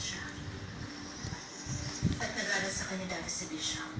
siya. At nag sa Canada sa Bishop.